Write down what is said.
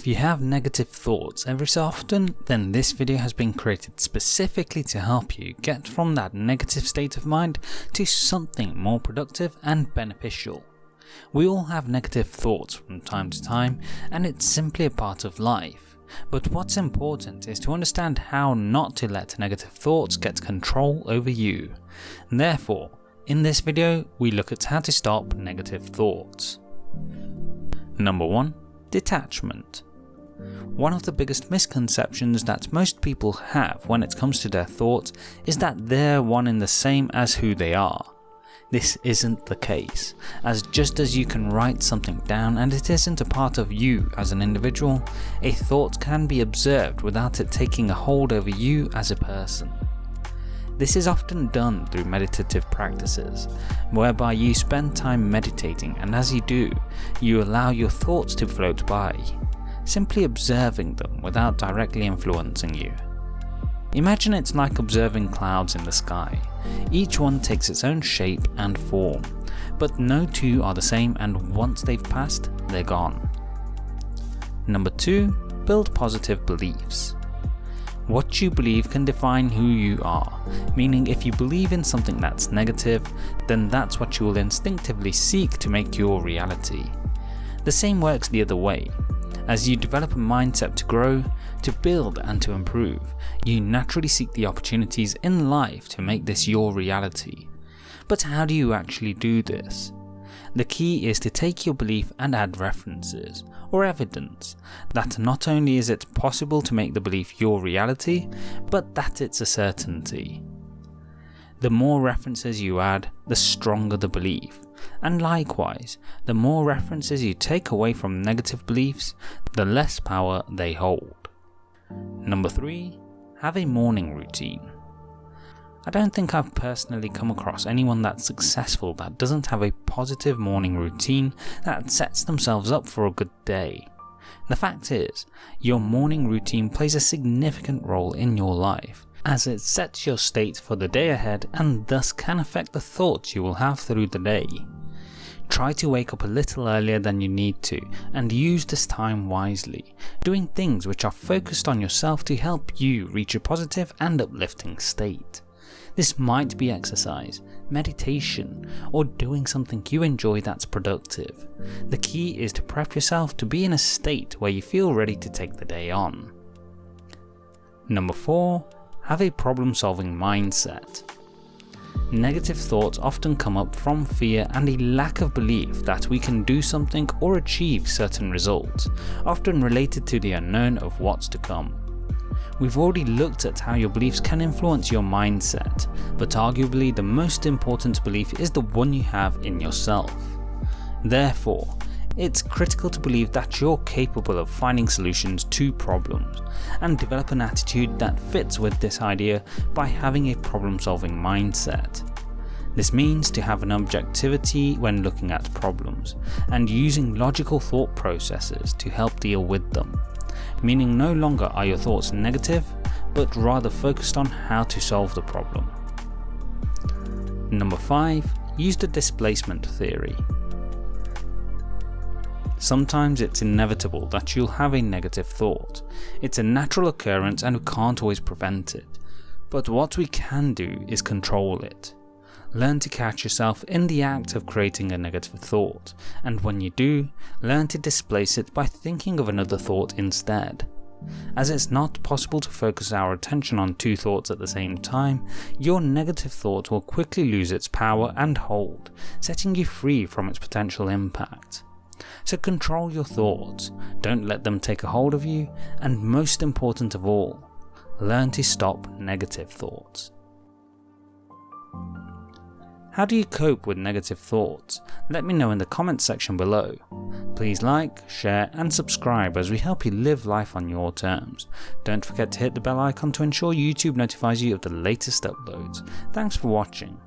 If you have negative thoughts every so often, then this video has been created specifically to help you get from that negative state of mind to something more productive and beneficial. We all have negative thoughts from time to time and it's simply a part of life. But what's important is to understand how not to let negative thoughts get control over you. Therefore, in this video we look at how to stop negative thoughts. Number 1 Detachment. One of the biggest misconceptions that most people have when it comes to their thoughts is that they're one and the same as who they are. This isn't the case, as just as you can write something down and it isn't a part of you as an individual, a thought can be observed without it taking a hold over you as a person. This is often done through meditative practices, whereby you spend time meditating and as you do, you allow your thoughts to float by, simply observing them without directly influencing you. Imagine it's like observing clouds in the sky. Each one takes its own shape and form, but no two are the same and once they've passed, they're gone. Number 2. Build positive beliefs. What you believe can define who you are, meaning if you believe in something that's negative, then that's what you will instinctively seek to make your reality. The same works the other way. As you develop a mindset to grow, to build and to improve, you naturally seek the opportunities in life to make this your reality. But how do you actually do this? The key is to take your belief and add references, or evidence, that not only is it possible to make the belief your reality, but that it's a certainty. The more references you add, the stronger the belief, and likewise, the more references you take away from negative beliefs, the less power they hold. Number 3. Have a morning routine. I don't think I've personally come across anyone that's successful that doesn't have a positive morning routine that sets themselves up for a good day. The fact is, your morning routine plays a significant role in your life, as it sets your state for the day ahead and thus can affect the thoughts you will have through the day. Try to wake up a little earlier than you need to and use this time wisely, doing things which are focused on yourself to help you reach a positive and uplifting state. This might be exercise, meditation, or doing something you enjoy that's productive. The key is to prep yourself to be in a state where you feel ready to take the day on. Number 4. Have a problem solving mindset. Negative thoughts often come up from fear and a lack of belief that we can do something or achieve certain results, often related to the unknown of what's to come. We've already looked at how your beliefs can influence your mindset, but arguably the most important belief is the one you have in yourself. Therefore, it's critical to believe that you're capable of finding solutions to problems, and develop an attitude that fits with this idea by having a problem solving mindset. This means to have an objectivity when looking at problems, and using logical thought processes to help deal with them meaning no longer are your thoughts negative, but rather focused on how to solve the problem. Number 5. Use the displacement theory. Sometimes it's inevitable that you'll have a negative thought. It's a natural occurrence and we can't always prevent it. But what we can do is control it. Learn to catch yourself in the act of creating a negative thought, and when you do, learn to displace it by thinking of another thought instead. As it's not possible to focus our attention on two thoughts at the same time, your negative thought will quickly lose its power and hold, setting you free from its potential impact. So control your thoughts, don't let them take a hold of you, and most important of all, learn to stop negative thoughts. How do you cope with negative thoughts? Let me know in the comments section below. Please like, share and subscribe as we help you live life on your terms. Don't forget to hit the bell icon to ensure YouTube notifies you of the latest uploads. Thanks for watching.